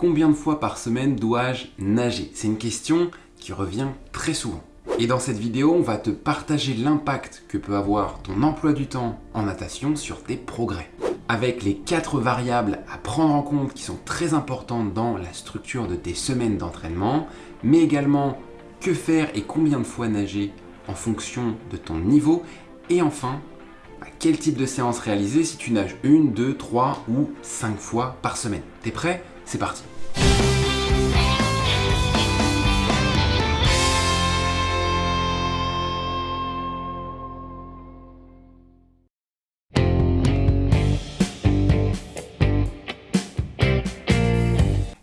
combien de fois par semaine dois-je nager? C'est une question qui revient très souvent. Et dans cette vidéo, on va te partager l'impact que peut avoir ton emploi du temps en natation sur tes progrès. Avec les quatre variables à prendre en compte qui sont très importantes dans la structure de tes semaines d'entraînement, mais également que faire et combien de fois nager en fonction de ton niveau, et enfin, quel type de séance réaliser si tu nages une, deux, trois ou cinq fois par semaine. T'es prêt? C'est parti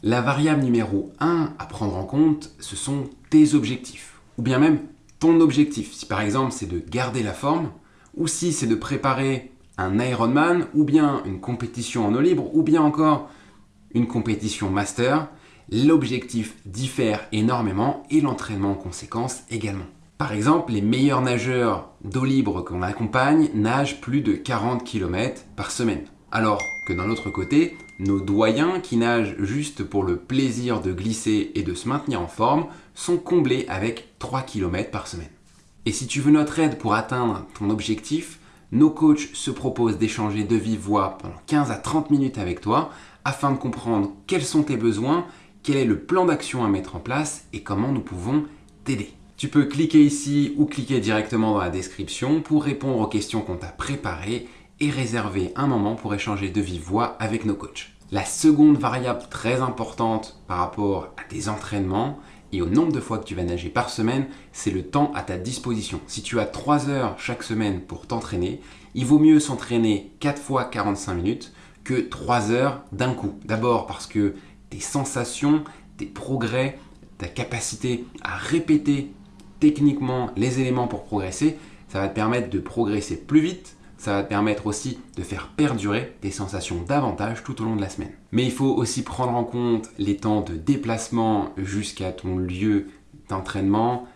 La variable numéro 1 à prendre en compte, ce sont tes objectifs, ou bien même ton objectif. Si par exemple c'est de garder la forme, ou si c'est de préparer un Ironman, ou bien une compétition en eau libre, ou bien encore une compétition master, l'objectif diffère énormément et l'entraînement en conséquence également. Par exemple, les meilleurs nageurs d'eau libre qu'on accompagne nagent plus de 40 km par semaine. Alors que d'un autre côté, nos doyens qui nagent juste pour le plaisir de glisser et de se maintenir en forme sont comblés avec 3 km par semaine. Et si tu veux notre aide pour atteindre ton objectif, nos coachs se proposent d'échanger de vive voix pendant 15 à 30 minutes avec toi afin de comprendre quels sont tes besoins, quel est le plan d'action à mettre en place et comment nous pouvons t'aider. Tu peux cliquer ici ou cliquer directement dans la description pour répondre aux questions qu'on t'a préparées et réserver un moment pour échanger de vive voix avec nos coachs. La seconde variable très importante par rapport à tes entraînements et au nombre de fois que tu vas nager par semaine, c'est le temps à ta disposition. Si tu as 3 heures chaque semaine pour t'entraîner, il vaut mieux s'entraîner 4 fois 45 minutes que 3 heures d'un coup. D'abord parce que tes sensations, tes progrès, ta capacité à répéter techniquement les éléments pour progresser, ça va te permettre de progresser plus vite, ça va te permettre aussi de faire perdurer tes sensations davantage tout au long de la semaine. Mais il faut aussi prendre en compte les temps de déplacement jusqu'à ton lieu d'entraînement,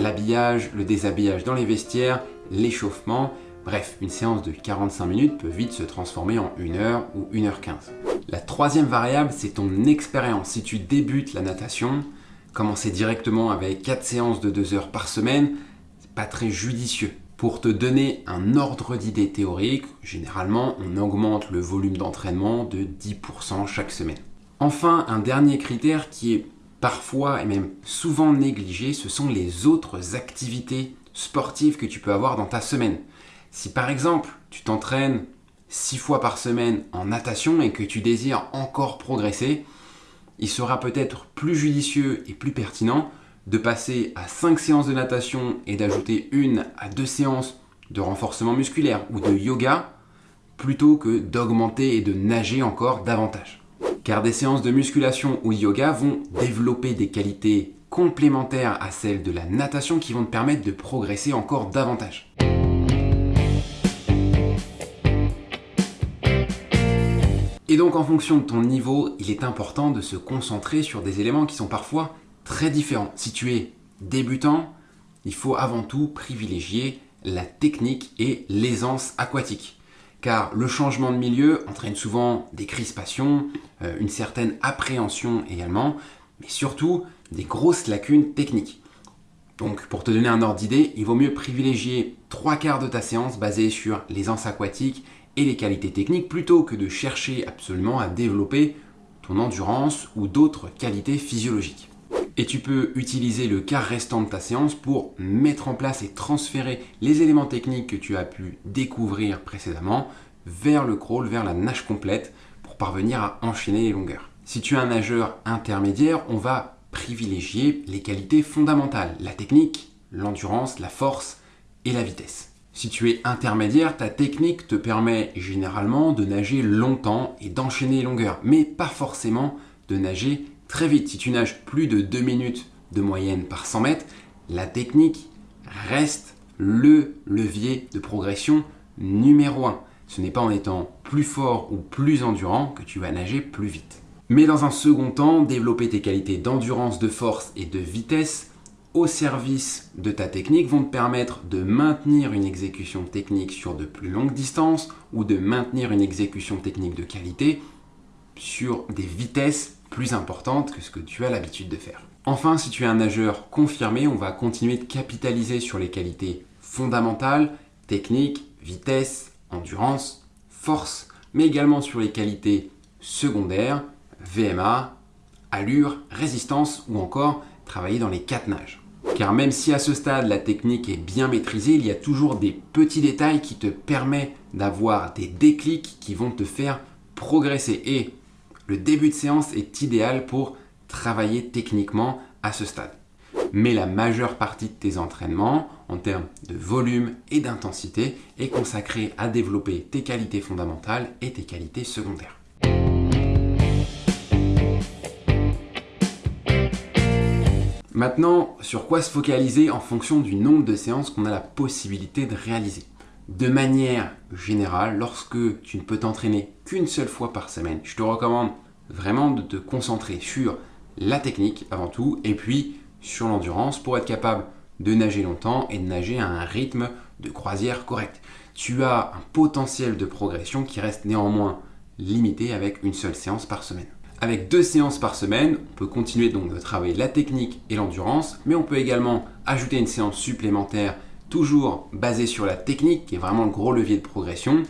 l'habillage, le déshabillage dans les vestiaires, l'échauffement. Bref, une séance de 45 minutes peut vite se transformer en 1 heure ou 1 heure 15. La troisième variable, c'est ton expérience. Si tu débutes la natation, commencer directement avec 4 séances de 2 heures par semaine, c'est pas très judicieux. Pour te donner un ordre d'idée théorique, généralement, on augmente le volume d'entraînement de 10% chaque semaine. Enfin, un dernier critère qui est parfois et même souvent négligé, ce sont les autres activités sportives que tu peux avoir dans ta semaine. Si par exemple, tu t'entraînes 6 fois par semaine en natation et que tu désires encore progresser, il sera peut-être plus judicieux et plus pertinent de passer à 5 séances de natation et d'ajouter une à deux séances de renforcement musculaire ou de yoga plutôt que d'augmenter et de nager encore davantage. Car des séances de musculation ou yoga vont développer des qualités complémentaires à celles de la natation qui vont te permettre de progresser encore davantage. Et donc en fonction de ton niveau, il est important de se concentrer sur des éléments qui sont parfois très différent. Si tu es débutant, il faut avant tout privilégier la technique et l'aisance aquatique. Car le changement de milieu entraîne souvent des crispations, euh, une certaine appréhension également, mais surtout des grosses lacunes techniques. Donc pour te donner un ordre d'idée, il vaut mieux privilégier trois quarts de ta séance basée sur l'aisance aquatique et les qualités techniques plutôt que de chercher absolument à développer ton endurance ou d'autres qualités physiologiques. Et tu peux utiliser le quart restant de ta séance pour mettre en place et transférer les éléments techniques que tu as pu découvrir précédemment vers le crawl, vers la nage complète pour parvenir à enchaîner les longueurs. Si tu es un nageur intermédiaire, on va privilégier les qualités fondamentales, la technique, l'endurance, la force et la vitesse. Si tu es intermédiaire, ta technique te permet généralement de nager longtemps et d'enchaîner les longueurs, mais pas forcément de nager très vite. Si tu nages plus de 2 minutes de moyenne par 100 mètres, la technique reste le levier de progression numéro 1. Ce n'est pas en étant plus fort ou plus endurant que tu vas nager plus vite. Mais dans un second temps, développer tes qualités d'endurance, de force et de vitesse au service de ta technique vont te permettre de maintenir une exécution technique sur de plus longues distances ou de maintenir une exécution technique de qualité sur des vitesses plus importante que ce que tu as l'habitude de faire. Enfin, si tu es un nageur confirmé, on va continuer de capitaliser sur les qualités fondamentales, technique, vitesse, endurance, force, mais également sur les qualités secondaires, VMA, allure, résistance ou encore travailler dans les quatre nages. Car même si à ce stade la technique est bien maîtrisée, il y a toujours des petits détails qui te permettent d'avoir des déclics qui vont te faire progresser. Et le début de séance est idéal pour travailler techniquement à ce stade. Mais la majeure partie de tes entraînements, en termes de volume et d'intensité, est consacrée à développer tes qualités fondamentales et tes qualités secondaires. Maintenant, sur quoi se focaliser en fonction du nombre de séances qu'on a la possibilité de réaliser? De manière générale, lorsque tu ne peux t'entraîner qu'une seule fois par semaine, je te recommande vraiment de te concentrer sur la technique avant tout et puis sur l'endurance pour être capable de nager longtemps et de nager à un rythme de croisière correct. Tu as un potentiel de progression qui reste néanmoins limité avec une seule séance par semaine. Avec deux séances par semaine, on peut continuer donc de travailler la technique et l'endurance, mais on peut également ajouter une séance supplémentaire toujours basée sur la technique, qui est vraiment le gros levier de progression,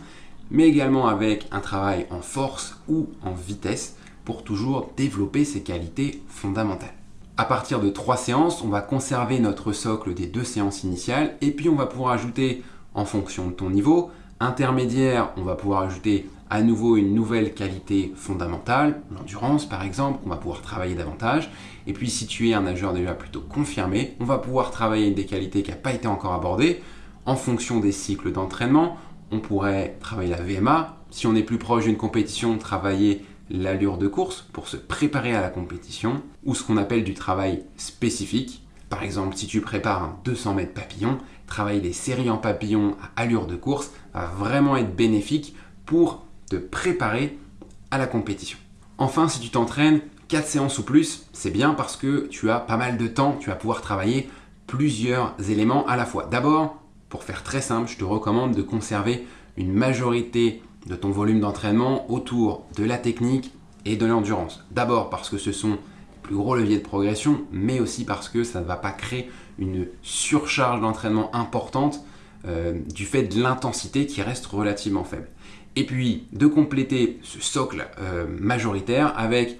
mais également avec un travail en force ou en vitesse pour toujours développer ses qualités fondamentales. À partir de trois séances, on va conserver notre socle des deux séances initiales et puis on va pouvoir ajouter en fonction de ton niveau. Intermédiaire, on va pouvoir ajouter à nouveau une nouvelle qualité fondamentale, l'endurance par exemple, qu'on va pouvoir travailler davantage. Et puis si tu es un nageur déjà plutôt confirmé, on va pouvoir travailler des qualités qui n'ont pas été encore abordées. En fonction des cycles d'entraînement, on pourrait travailler la VMA. Si on est plus proche d'une compétition, travailler l'allure de course pour se préparer à la compétition, ou ce qu'on appelle du travail spécifique. Par exemple, si tu prépares un 200 mètres papillon, travailler les séries en papillon à allure de course va vraiment être bénéfique pour te préparer à la compétition. Enfin, si tu t'entraînes 4 séances ou plus, c'est bien parce que tu as pas mal de temps, tu vas pouvoir travailler plusieurs éléments à la fois. D'abord, pour faire très simple, je te recommande de conserver une majorité de ton volume d'entraînement autour de la technique et de l'endurance. D'abord parce que ce sont plus gros leviers de progression, mais aussi parce que ça ne va pas créer une surcharge d'entraînement importante euh, du fait de l'intensité qui reste relativement faible. Et puis de compléter ce socle euh, majoritaire avec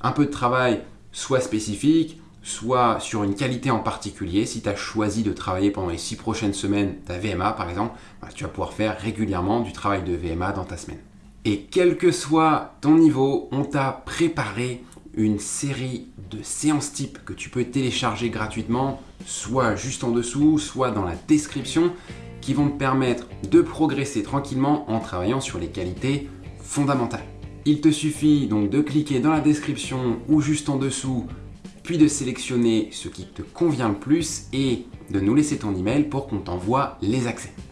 un peu de travail soit spécifique, soit sur une qualité en particulier. Si tu as choisi de travailler pendant les six prochaines semaines ta VMA par exemple, bah, tu vas pouvoir faire régulièrement du travail de VMA dans ta semaine. Et quel que soit ton niveau, on t'a préparé une série de séances types que tu peux télécharger gratuitement, soit juste en dessous, soit dans la description, qui vont te permettre de progresser tranquillement en travaillant sur les qualités fondamentales. Il te suffit donc de cliquer dans la description ou juste en dessous, puis de sélectionner ce qui te convient le plus et de nous laisser ton email pour qu'on t'envoie les accès.